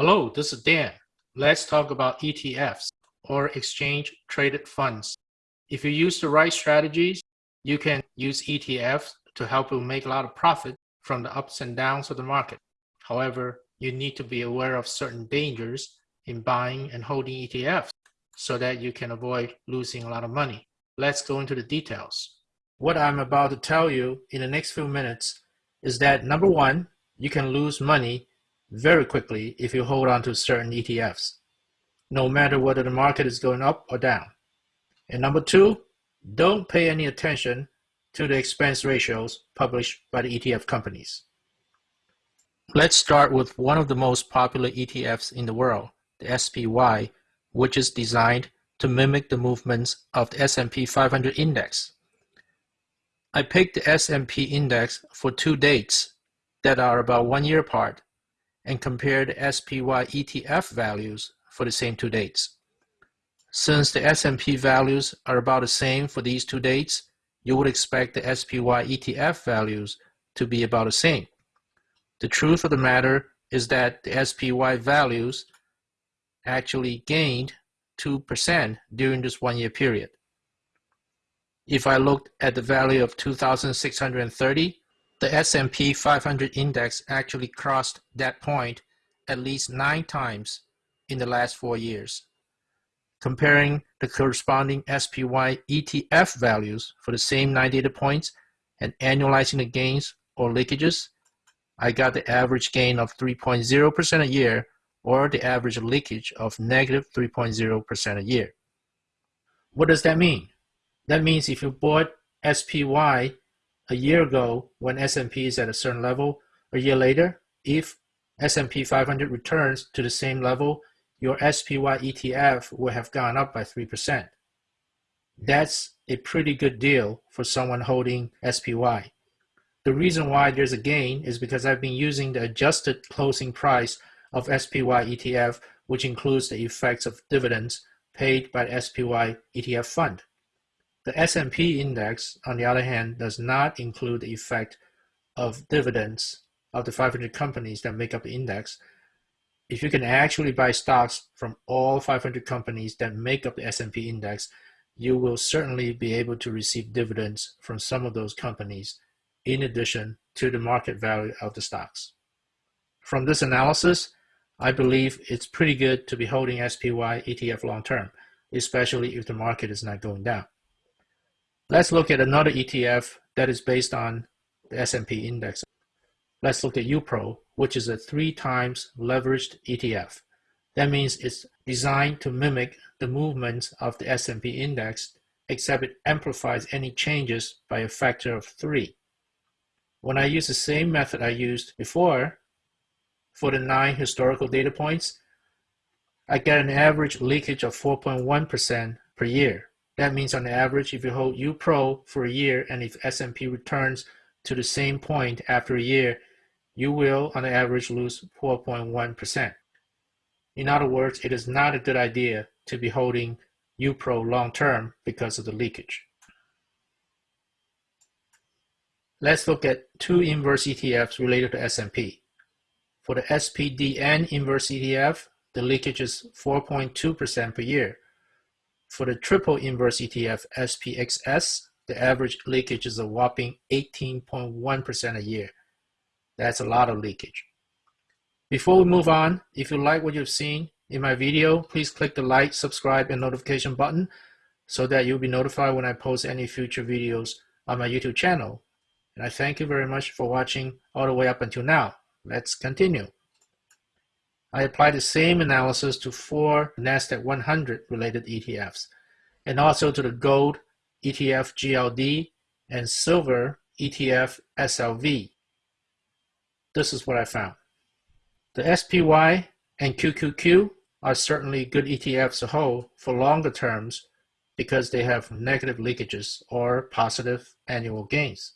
Hello, this is Dan. Let's talk about ETFs or exchange traded funds. If you use the right strategies, you can use ETFs to help you make a lot of profit from the ups and downs of the market. However, you need to be aware of certain dangers in buying and holding ETFs so that you can avoid losing a lot of money. Let's go into the details. What I'm about to tell you in the next few minutes is that number one, you can lose money very quickly if you hold on to certain ETFs, no matter whether the market is going up or down. And number two, don't pay any attention to the expense ratios published by the ETF companies. Let's start with one of the most popular ETFs in the world, the SPY, which is designed to mimic the movements of the S&P 500 index. I picked the S&P index for two dates that are about one year apart and compare the SPY ETF values for the same two dates. Since the S&P values are about the same for these two dates, you would expect the SPY ETF values to be about the same. The truth of the matter is that the SPY values actually gained 2% during this one year period. If I looked at the value of 2,630, the S&P 500 index actually crossed that point at least nine times in the last four years. Comparing the corresponding SPY ETF values for the same nine data points and annualizing the gains or leakages, I got the average gain of 3.0% a year or the average leakage of negative 3.0% a year. What does that mean? That means if you bought SPY a year ago when S&P is at a certain level, a year later, if S&P 500 returns to the same level, your SPY ETF will have gone up by 3%. That's a pretty good deal for someone holding SPY. The reason why there's a gain is because I've been using the adjusted closing price of SPY ETF, which includes the effects of dividends paid by the SPY ETF fund. The S&P index, on the other hand, does not include the effect of dividends of the 500 companies that make up the index. If you can actually buy stocks from all 500 companies that make up the S&P index, you will certainly be able to receive dividends from some of those companies in addition to the market value of the stocks. From this analysis, I believe it's pretty good to be holding SPY ETF long term, especially if the market is not going down. Let's look at another ETF that is based on the S&P index. Let's look at UPRO, which is a three times leveraged ETF. That means it's designed to mimic the movements of the S&P index, except it amplifies any changes by a factor of three. When I use the same method I used before for the nine historical data points, I get an average leakage of 4.1% per year. That means on average, if you hold UPRO for a year and if S&P returns to the same point after a year, you will on average lose 4.1%. In other words, it is not a good idea to be holding UPRO long term because of the leakage. Let's look at two inverse ETFs related to S&P. For the SPDN inverse ETF, the leakage is 4.2% per year. For the triple inverse ETF SPXS, the average leakage is a whopping 18.1% a year. That's a lot of leakage. Before we move on, if you like what you've seen in my video, please click the like, subscribe, and notification button so that you'll be notified when I post any future videos on my YouTube channel. And I thank you very much for watching all the way up until now. Let's continue. I applied the same analysis to four NASDAQ 100 related ETFs, and also to the gold ETF GLD and silver ETF SLV. This is what I found. The SPY and QQQ are certainly good ETFs to hold for longer terms because they have negative leakages or positive annual gains.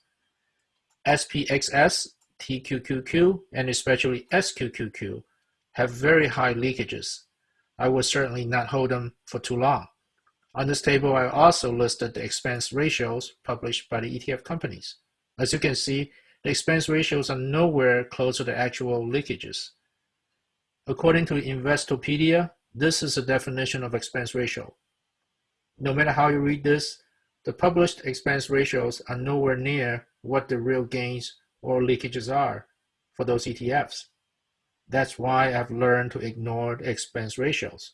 SPXS, TQQQ, and especially SQQQ have very high leakages. I would certainly not hold them for too long. On this table, I also listed the expense ratios published by the ETF companies. As you can see, the expense ratios are nowhere close to the actual leakages. According to Investopedia, this is the definition of expense ratio. No matter how you read this, the published expense ratios are nowhere near what the real gains or leakages are for those ETFs. That's why I've learned to ignore the expense ratios.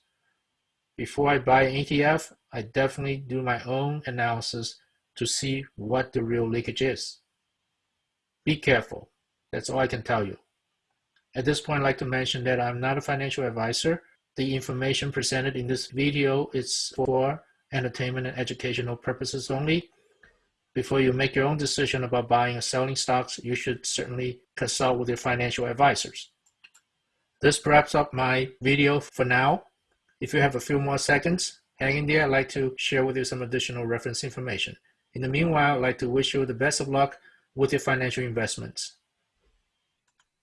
Before I buy an ETF, I definitely do my own analysis to see what the real leakage is. Be careful. That's all I can tell you. At this point, I'd like to mention that I'm not a financial advisor. The information presented in this video is for entertainment and educational purposes only. Before you make your own decision about buying or selling stocks, you should certainly consult with your financial advisors. This wraps up my video for now. If you have a few more seconds, hang in there. I'd like to share with you some additional reference information. In the meanwhile, I'd like to wish you the best of luck with your financial investments.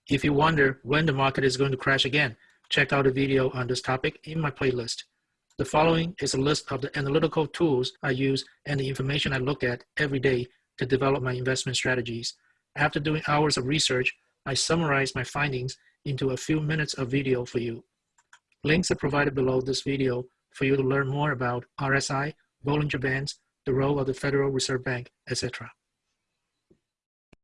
If you wonder when the market is going to crash again, check out a video on this topic in my playlist. The following is a list of the analytical tools I use and the information I look at every day to develop my investment strategies. After doing hours of research, I summarize my findings into a few minutes of video for you. Links are provided below this video for you to learn more about RSI, Bollinger Bands, the role of the Federal Reserve Bank, etc.